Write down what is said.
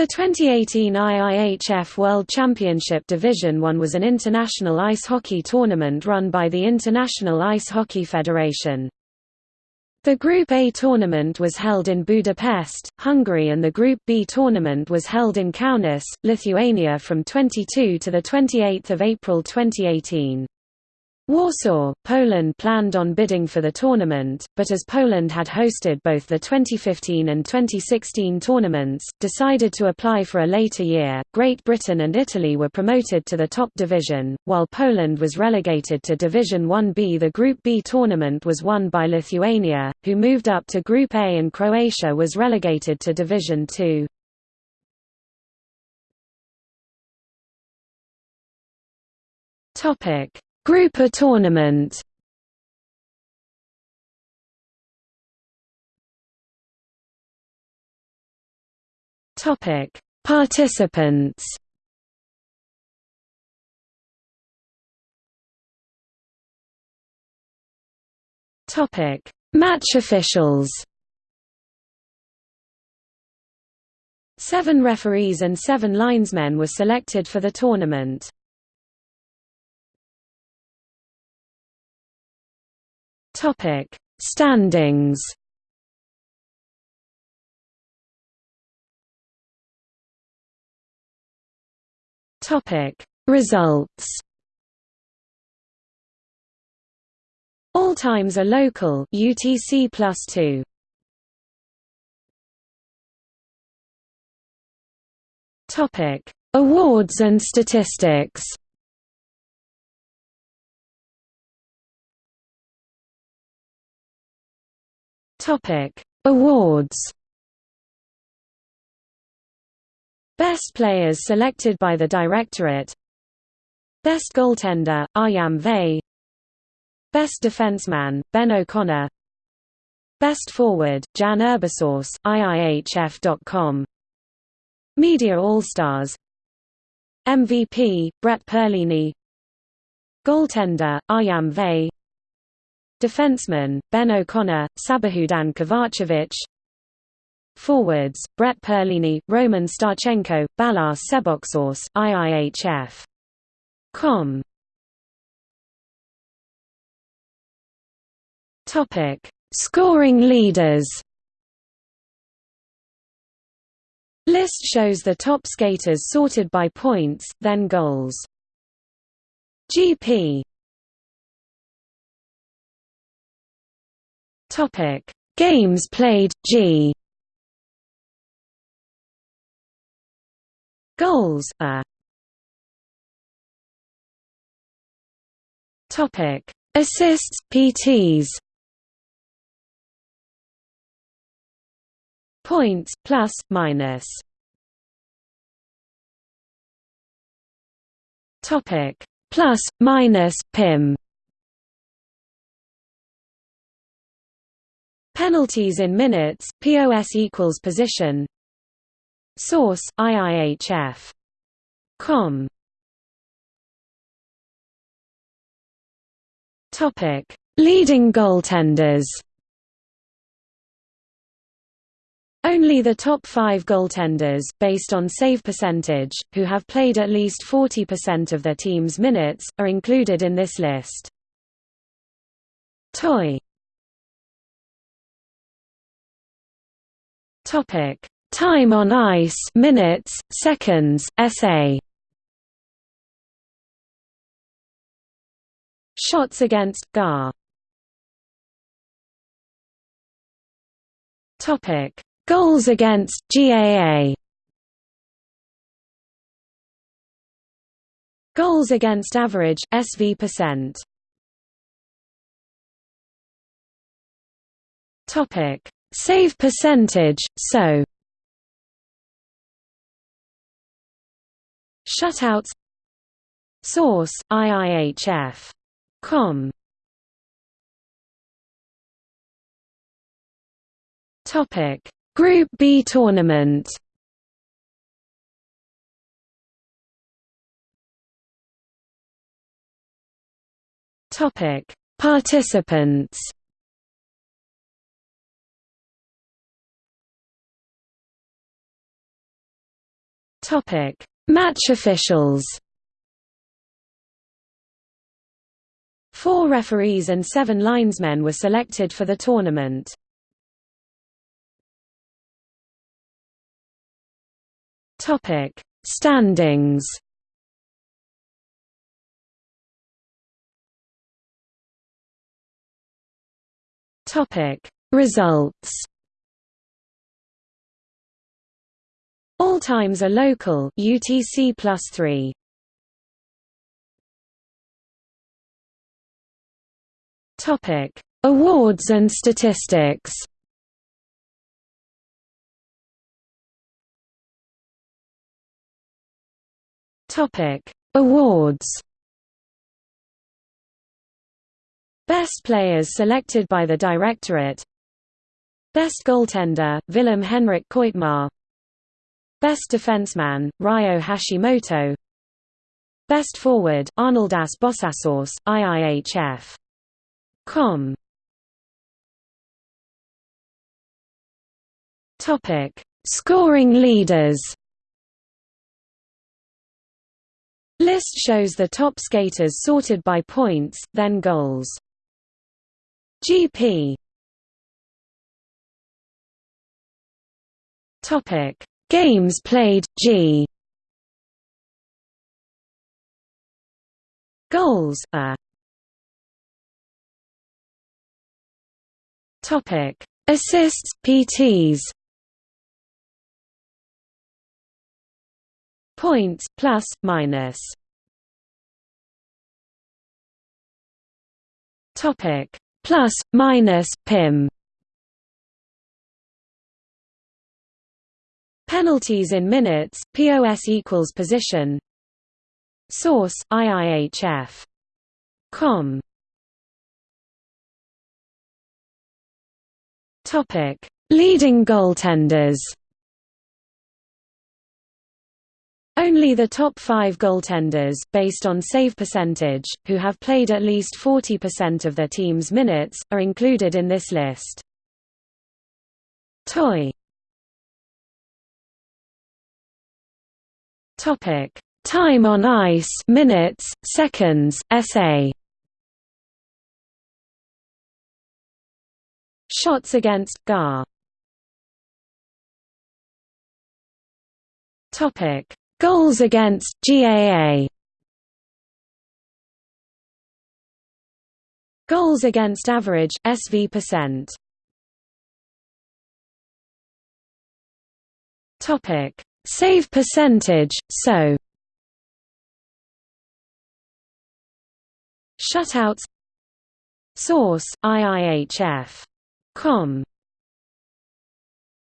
The 2018 IIHF World Championship Division 1 was an international ice hockey tournament run by the International Ice Hockey Federation. The Group A tournament was held in Budapest, Hungary and the Group B tournament was held in Kaunas, Lithuania from 22 to 28 April 2018. Warsaw, Poland planned on bidding for the tournament, but as Poland had hosted both the 2015 and 2016 tournaments, decided to apply for a later year. Great Britain and Italy were promoted to the top division, while Poland was relegated to Division 1B. The Group B tournament was won by Lithuania, who moved up to Group A and Croatia was relegated to Division 2. Topic Group A tournament Topic: Participants. Topic: Match officials. Seven referees and seven linesmen were selected for the tournament. Topic: Standings. Topic: Results. All times are local UTC plus 2. Topic: Awards and statistics. Topic: Awards. Best players selected by the Directorate. Best goaltender, Adam Vay. Best defenseman, Ben O'Connor. Best forward, Jan Urbasos, IIHF.com. Media All-Stars. MVP, Brett Perlini. Goaltender, Adam Vay. Defenseman, Ben O'Connor, Sabahudin Kovacevic Forwards, Brett Perlini, Roman Starchenko, Balázs Seboxos, IIHF. Com. Topic: Scoring leaders. List shows the top skaters sorted by points, then goals. GP Topic: Games played G. Goals A. Topic: Assists PTs. Points plus minus. Topic: Plus minus PIM. Penalties in minutes, POS equals position Source, IIHF. Com. Topic: Leading goaltenders. Only the top five goaltenders, based on save percentage, who have played at least 40% of their team's minutes, are included in this list. Toy Topic: Time on ice, minutes, seconds, SA. Shots against GAR. Topic: Goals against GAA. Goals against average SV percent. Topic: Save percentage, so Shutouts Source, IIHF. Com. Topic: Group B tournament. Topic: Participants. Topic: Match officials. Four referees and seven linesmen were selected for the tournament. Topic: Standings. Topic: Results. All times are local UTC plus 3. Topic: Awards and statistics. Topic: Awards. Best players selected by the Directorate Best goaltender, Willem Henrik Koitmaa Best defenseman, Ryo Hashimoto Best forward, Arnoldas Bossasos, IIHF. Com. Topic: Scoring leaders. List shows the top skaters sorted by points, then goals. GP. Topic: Games played G. Goals A. Topic: Assists PTs. Points plus minus. Topic: Plus minus PIM. Penalties in minutes, POS equals position Source, IIHF. Com. Topic: Leading goaltenders. Only the top five goaltenders, based on save percentage, who have played at least 40% of their team's minutes, are included in this list. Toy Topic: Time on ice, minutes, seconds, SA. Shots against GAR. Topic: Goals against GAA. Goals against average SV percent. Topic: Save percentage, so. Shutouts. Source, IIHF. Com